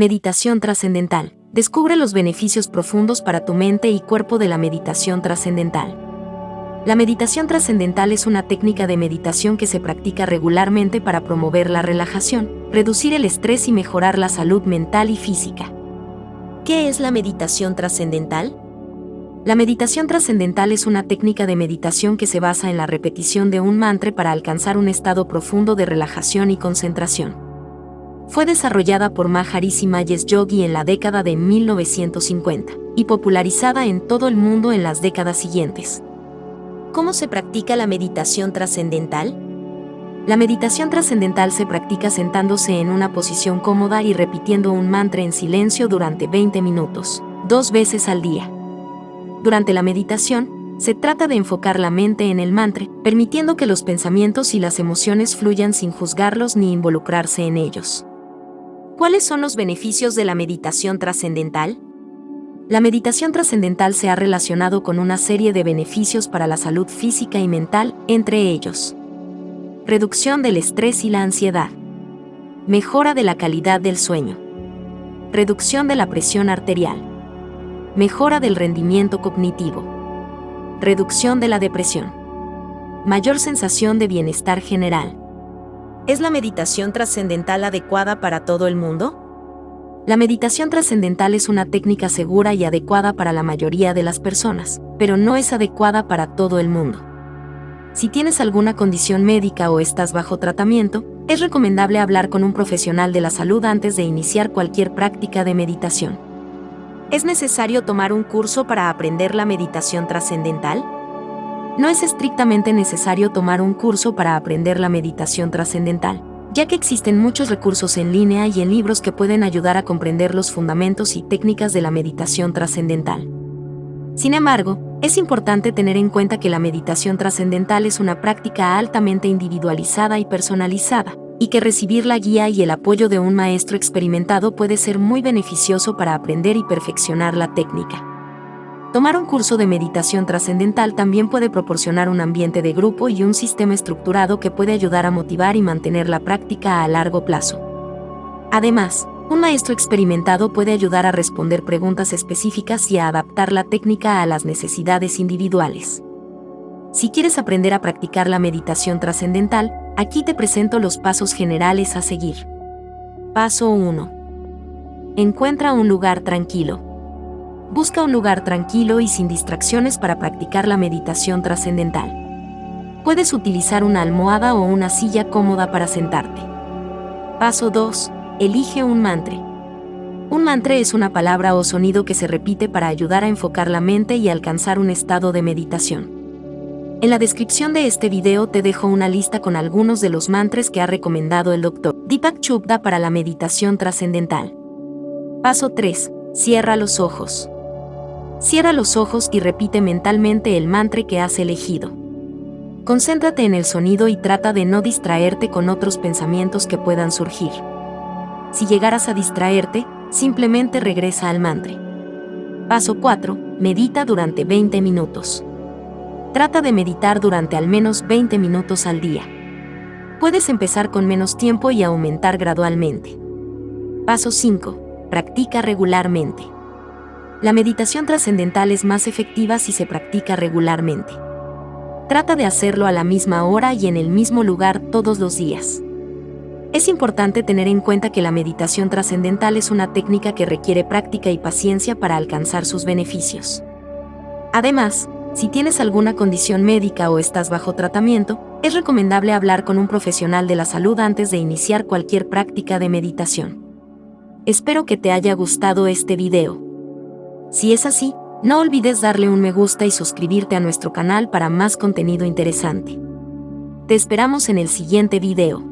Meditación trascendental. Descubre los beneficios profundos para tu mente y cuerpo de la meditación trascendental. La meditación trascendental es una técnica de meditación que se practica regularmente para promover la relajación, reducir el estrés y mejorar la salud mental y física. ¿Qué es la meditación trascendental? La meditación trascendental es una técnica de meditación que se basa en la repetición de un mantra para alcanzar un estado profundo de relajación y concentración fue desarrollada por Maharishi Mahesh Yogi en la década de 1950 y popularizada en todo el mundo en las décadas siguientes. ¿Cómo se practica la meditación trascendental? La meditación trascendental se practica sentándose en una posición cómoda y repitiendo un mantra en silencio durante 20 minutos, dos veces al día. Durante la meditación, se trata de enfocar la mente en el mantra, permitiendo que los pensamientos y las emociones fluyan sin juzgarlos ni involucrarse en ellos. ¿Cuáles son los beneficios de la meditación trascendental? La meditación trascendental se ha relacionado con una serie de beneficios para la salud física y mental, entre ellos. Reducción del estrés y la ansiedad. Mejora de la calidad del sueño. Reducción de la presión arterial. Mejora del rendimiento cognitivo. Reducción de la depresión. Mayor sensación de bienestar general. ¿Es la meditación trascendental adecuada para todo el mundo? La meditación trascendental es una técnica segura y adecuada para la mayoría de las personas, pero no es adecuada para todo el mundo. Si tienes alguna condición médica o estás bajo tratamiento, es recomendable hablar con un profesional de la salud antes de iniciar cualquier práctica de meditación. ¿Es necesario tomar un curso para aprender la meditación trascendental? No es estrictamente necesario tomar un curso para aprender la meditación trascendental, ya que existen muchos recursos en línea y en libros que pueden ayudar a comprender los fundamentos y técnicas de la meditación trascendental. Sin embargo, es importante tener en cuenta que la meditación trascendental es una práctica altamente individualizada y personalizada, y que recibir la guía y el apoyo de un maestro experimentado puede ser muy beneficioso para aprender y perfeccionar la técnica. Tomar un curso de meditación trascendental también puede proporcionar un ambiente de grupo y un sistema estructurado que puede ayudar a motivar y mantener la práctica a largo plazo. Además, un maestro experimentado puede ayudar a responder preguntas específicas y a adaptar la técnica a las necesidades individuales. Si quieres aprender a practicar la meditación trascendental, aquí te presento los pasos generales a seguir. Paso 1. Encuentra un lugar tranquilo. Busca un lugar tranquilo y sin distracciones para practicar la meditación trascendental. Puedes utilizar una almohada o una silla cómoda para sentarte. Paso 2. Elige un mantra. Un mantra es una palabra o sonido que se repite para ayudar a enfocar la mente y alcanzar un estado de meditación. En la descripción de este video te dejo una lista con algunos de los mantras que ha recomendado el Dr. Deepak Chopra para la meditación trascendental. Paso 3. Cierra los ojos. Cierra los ojos y repite mentalmente el mantra que has elegido. Concéntrate en el sonido y trata de no distraerte con otros pensamientos que puedan surgir. Si llegaras a distraerte, simplemente regresa al mantra. Paso 4. Medita durante 20 minutos. Trata de meditar durante al menos 20 minutos al día. Puedes empezar con menos tiempo y aumentar gradualmente. Paso 5. Practica regularmente. La meditación trascendental es más efectiva si se practica regularmente. Trata de hacerlo a la misma hora y en el mismo lugar todos los días. Es importante tener en cuenta que la meditación trascendental es una técnica que requiere práctica y paciencia para alcanzar sus beneficios. Además, si tienes alguna condición médica o estás bajo tratamiento, es recomendable hablar con un profesional de la salud antes de iniciar cualquier práctica de meditación. Espero que te haya gustado este video. Si es así, no olvides darle un me gusta y suscribirte a nuestro canal para más contenido interesante. Te esperamos en el siguiente video.